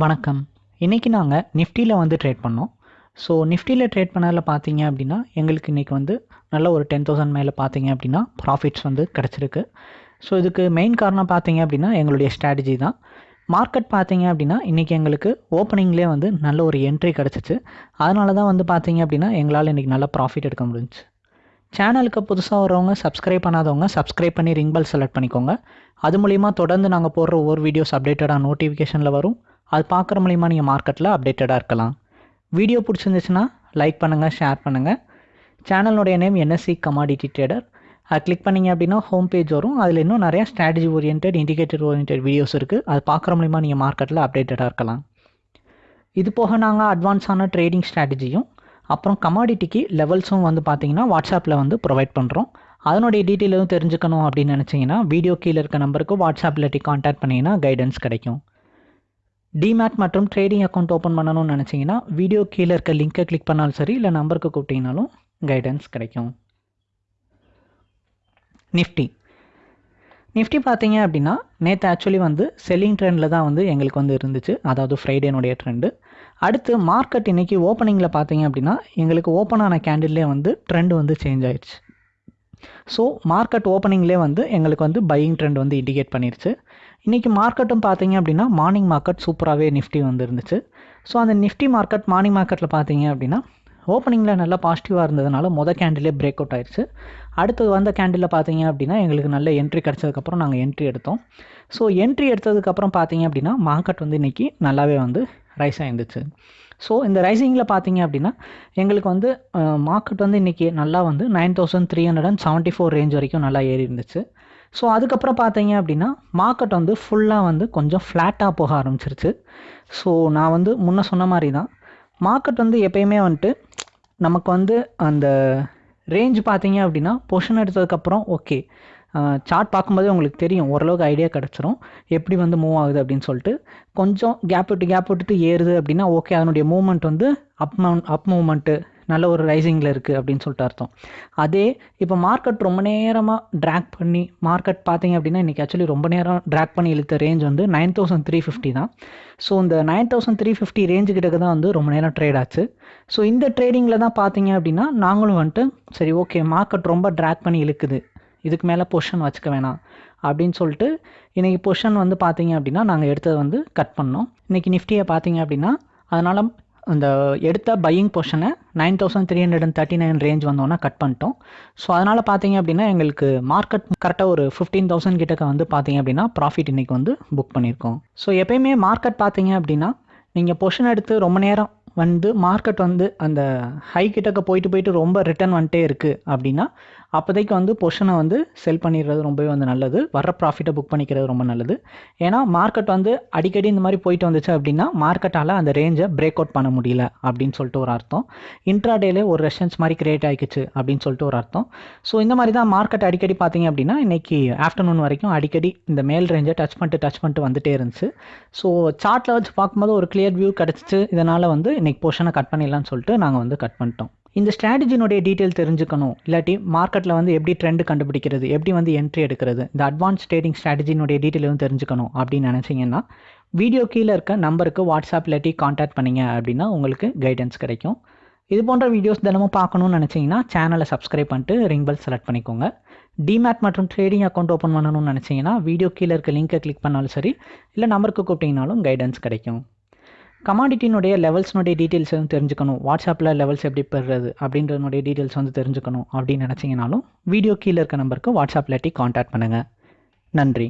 வணக்கம். இன்றைக்கி நாங்கள் நிஃப்டியில் வந்து ட்ரேட் பண்ணோம். ஸோ நிஃப்டியில் ட்ரேட் பண்ணதில் பார்த்தீங்க அப்படின்னா எங்களுக்கு இன்றைக்கி வந்து நல்ல ஒரு டென் தௌசண்ட் மேலே பார்த்தீங்க அப்படின்னா ப்ராஃபிட்ஸ் வந்து கிடச்சிருக்கு. ஸோ இதுக்கு மெயின் காரணம் பார்த்தீங்க அப்படின்னா எங்களுடைய ஸ்ட்ராட்டஜி தான். மார்க்கெட் பார்த்தீங்க அப்படின்னா இன்றைக்கி எங்களுக்கு ஓப்பனிங்லேயே வந்து நல்ல ஒரு என்ட்ரி கிடச்சிச்சு. அதனால தான் வந்து பார்த்தீங்க அப்படின்னா எங்களால் இன்றைக்கி நல்ல ப்ராஃபிட் எடுக்க முடிஞ்சு சேனலுக்கு புதுசாக வரவங்க சப்ஸ்கிரைப் பண்ணாதவங்க சப்ஸ்கிரைப் பண்ணி ரிங் பெல் செலக்ட் பண்ணிக்கோங்க. அது மூலிமா தொடர்ந்து நாங்கள் போடுற ஒவ்வொரு வீடியோஸ் அப்டேட்டடாக நோட்டிஃபிகேஷனில் வரும். அது பார்க்குற மூலிமா நீங்கள் மார்க்கெட்டில் அப்டேட்டடாக இருக்கலாம். வீடியோ பிடிச்சிருந்துச்சுன்னா லைக் பண்ணுங்கள் ஷேர் பண்ணுங்கள் சேனலுடைய நேம் என்எஸ்சி கமாடிட்டி ட்ரேடர் அது கிளிக் பண்ணிங்க அப்படின்னா ஹோம் பேஜ் வரும். அதில் இன்னும் நிறையா strategy oriented indicator oriented videos இருக்குது அது பார்க்குற மூலிமா நீங்கள் மார்க்கெட்டில் அப்டேட்டடாக இருக்கலாம். இது போக நாங்கள் அட்வான்ஸான ட்ரேடிங் ஸ்ட்ராட்டஜியும் அப்புறம் கமாடிட்டிக்கு லெவல்ஸும் வந்து பார்த்தீங்கன்னா வாட்ஸ்அப்பில் வந்து ப்ரொவைட் பண்ணுறோம் அதனுடைய டீட்டெயில் எதுவும் தெரிஞ்சுக்கணும் அப்படின்னு நினச்சிங்கன்னா வீடியோ கீழே இருக்க நம்பருக்கு வாட்ஸ்அப்பில் காண்டாக்ட் பண்ணிங்கன்னா கைடன்ஸ் கிடைக்கும். டிமேட் மற்றும் ட்ரேடிங் அக்கௌண்ட் ஓப்பன் பண்ணணும்னு நினச்சிங்கன்னா வீடியோ கீழே இருக்க லிங்க்கை கிளிக் பண்ணாலும் சரி இல்லை நம்பருக்கு கூப்பிட்டீங்கனாலும் கைடன்ஸ் கிடைக்கும். நிஃப்டி நிஃப்டி பார்த்தீங்க அப்படின்னா நேற்று ஆக்சுவலி வந்து செல்லிங் ட்ரெண்டில் தான் வந்து எங்களுக்கு வந்து இருந்துச்சு. அதாவது ஃப்ரைடேனுடைய ட்ரெண்டு அடுத்து மார்க்கெட் இன்றைக்கி ஓப்பனிங்கில் பார்த்தீங்க அப்படின்னா எங்களுக்கு ஓப்பன் ஆன கேண்டில்லே வந்து ட்ரெண்ட் வந்து சேஞ்ச் ஆயிடுச்சு. ஸோ மார்க்கெட் ஓப்பனிங்லேயே வந்து எங்களுக்கு வந்து பையிங் ட்ரெண்ட் வந்து இண்டிகேட் பண்ணிருச்சு. இன்றைக்கி மார்க்கெட்டும் பார்த்தீங்க அப்படின்னா மார்னிங் மார்க்கெட் சூப்பராகவே நிஃப்டி வந்துருந்துச்சு. ஸோ அந்த நிஃப்டி மார்க்கெட் மார்னிங் மார்க்கெட்டில் பார்த்தீங்க அப்படின்னா ஓப்பனிங்கில் நல்லா பாசிட்டிவாக இருந்ததுனால மொதல் கேண்டிலே பிரேக் அவுட் ஆயிடுச்சு. அடுத்தது வந்த கேண்டிலில் பார்த்தீங்க அப்படின்னா எங்களுக்கு நல்ல என்ட்ரி கிடச்சதுக்கப்புறம் நாங்கள் என்ட்ரி எடுத்தோம். ஸோ என்ட்ரி எடுத்ததுக்கப்புறம் பார்த்தீங்க அப்படின்னா மார்க்கெட் வந்து இன்றைக்கி நல்லாவே வந்து ரைஸ் ஆயிருந்துச்சு. ஸோ இந்த ரைசிங்கில் பார்த்தீங்க அப்படின்னா எங்களுக்கு வந்து மார்க்கெட் வந்து இன்றைக்கி நல்லா வந்து nine thousand three hundred and seventy four range வரைக்கும் நல்லா ஏறி இருந்துச்சு. ஸோ அதுக்கப்புறம் பார்த்தீங்க அப்படின்னா மார்க்கெட் வந்து ஃபுல்லாக வந்து கொஞ்சம் ஃப்ளாட்டாக போக ஆரம்பிச்சிருச்சு. ஸோ நான் வந்து முன்ன சொன்ன மாதிரி தான் மார்க்கெட் வந்து எப்பயுமே வந்துட்டு நமக்கு வந்து அந்த ரேஞ்ச் பார்த்தீங்க அப்படின்னா பொஷன் எடுத்ததுக்கப்புறம் ஓகே சார்ட் பார்க்கும்போதே உங்களுக்கு தெரியும் ஓரளவுக்கு ஐடியா கிடச்சிரும். எப்படி வந்து மூவ் ஆகுது அப்படின்னு சொல்லிட்டு. கொஞ்சம் கேப் விட்டு கேப் விட்டுட்டு ஏறுது அப்படின்னா ஓகே அதனுடைய மூவ்மெண்ட் வந்து அப் அப் மூவ்மெண்ட்டு நல்ல ஒரு ரைசிங்கில் இருக்குது அப்படின்னு சொல்லிட்டு அர்த்தம். அதே இப்போ மார்க்கெட் ரொம்ப நேரமாக ட்ராக் பண்ணி மார்க்கெட் பார்த்தீங்க அப்படின்னா இன்றைக்கி ஆக்சுவலி ரொம்ப நேரம் ட்ராக் பண்ணி இழுத்த ரேஞ்ச் வந்து நைன் தௌசண்ட் த்ரீ ஃபிஃப்டி தான். ஸோ இந்த nine thousand three fifty range கிட்டக்கு தான் வந்து ரொம்ப நேரம் ட்ரேட் ஆச்சு. ஸோ இந்த ட்ரேடிங்கில் தான் பார்த்தீங்க அப்படின்னா நாங்களும் வந்துட்டு சரி ஓகே மார்க்கெட் ரொம்ப ட்ராக் பண்ணி இழுக்குது. இதுக்கு மேலே பொஷன் வச்சுக்க வேணாம். அப்படின்னு சொல்லிட்டு இன்றைக்கி பொஷன் வந்து பார்த்தீங்க அப்படின்னா நாங்கள் எடுத்ததை வந்து கட் பண்ணோம். இன்றைக்கி நிஃப்டியை பார்த்தீங்க அப்படின்னா அதனால் அந்த எடுத்த buying பொஷனை nine thousand three hundred and thirty nine range வந்தோன்னா கட் பண்ணிட்டோம். ஸோ அதனால் பார்த்தீங்க அப்படின்னா எங்களுக்கு மார்க்கெட் கரெக்டாக ஒரு ஃபிஃப்டீன் தௌசண்ட் கிட்டக்க வந்து பார்த்தீங்க அப்படின்னா ப்ராஃபிட் இன்றைக்கி வந்து புக் பண்ணியிருக்கோம் ஸோ எப்பயுமே மார்க்கெட் பார்த்தீங்க அப்படின்னா நீங்கள் பொஷன் எடுத்து ரொம்ப நேரம் வந்து மார்க்கெட் வந்து அந்த ஹை கிட்டக்க போயிட்டு போயிட்டு ரொம்ப ரிட்டர்ன் வந்துட்டே இருக்குது அப்படின்னா அப்போதைக்கு வந்து பொஷனை வந்து செல் பண்ணிடுறது ரொம்பவே வந்து நல்லது. வர ப்ராஃபிட்டை புக் பண்ணிக்கிறது ரொம்ப நல்லது. ஏன்னா மார்க்கெட் வந்து அடிக்கடி இந்த மாதிரி போயிட்டு வந்துச்சு அப்படின்னா மார்க்கெட்டால் அந்த ரேஞ்சை பிரேக் அவுட் பண்ண முடியல அப்படின்னு சொல்லிட்டு ஒரு அர்த்தம். இன்ட்ராடேலே ஒரு ரெஷன்ஸ் மாதிரி கிரியேட் ஆகிக்குச்சு அப்படின்னு சொல்லிட்டு ஒரு அர்த்தம். ஸோ இந்த மாதிரி தான் மார்க்கெட் அடிக்கடி பார்த்தீங்க அப்படின்னா இன்றைக்கி ஆஃப்டர்நூன் வரைக்கும் அடிக்கடி இந்த மேல் ரேஞ்சை டச் பண்ணிட்டு டச் பண்ணிட்டு வந்துட்டே இருந்துச்சு. ஸோ சார்ட்டில் வச்சு பார்க்கும்போது ஒரு கிளியர் வியூ கிடச்சிச்சு. இதனால் வந்து இன்றைக்கி பொஷனை கட் பண்ணிடலாம்னு சொல்லிட்டு நாங்கள் வந்து கட் பண்ணிட்டோம். இந்த ஸ்ட்ராட்டஜினுடைய டீட்டெயில் தெரிஞ்சுக்கணும். இல்லாட்டி மார்க்கெட்டில் வந்து எப்படி ட்ரெண்ட் கண்டுபிடிக்கிறது எப்படி வந்து என்ட்ரி எடுக்கிறது இந்த அட்வான்ஸ் ட்ரேடிங் ஸ்ட்ராட்டஜினுடைய டீட்டெயிலும் தெரிஞ்சுக்கணும் அப்படின்னு நினச்சிங்கன்னா வீடியோ கீழே இருக்க நம்பருக்கு வாட்ஸ்அப் இல்லாட்டி காண்டாக்ட் பண்ணிங்க அப்படின்னா உங்களுக்கு கைடன்ஸ் கிடைக்கும். இது போன்ற வீடியோஸ் தினமும் பார்க்கணும்னு நினச்சிங்கன்னா சேனலை சப்ஸ்கிரைப் பண்ணிட்டு ரிங் பெல் செலக்ட் பண்ணிக்கோங்க. டிமேட் மற்றும் ட்ரேடிங் அக்கௌண்ட் ஓப்பன் பண்ணணும்னு நினச்சிங்கன்னா வீடியோ கீழே இருக்க லிங்க்கை கிளிக் பண்ணாலும் சரி இல்லை நம்பருக்கு கூப்பிட்டிங்கனாலும் கைடன்ஸ் கிடைக்கும். கமாடிட்டினுடைய லெவல்ஸ்னுடைய டீட்டெயில்ஸ் வந்து தெரிஞ்சுக்கணும். வாட்ஸ்அப்பில் லெவல்ஸ் எப்படி பெறுறது அப்படின்றதுனுடைய டீட்டெயில்ஸ் வந்து தெரிஞ்சுக்கணும் அப்படின்னு நினச்சிங்கனாலும் வீடியோ கீழே இருக்க நம்பருக்கு வாட்ஸ்அப் இல்லாட்டி காண்டாக்ட் பண்ணுங்கள் நன்றி.